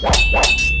What?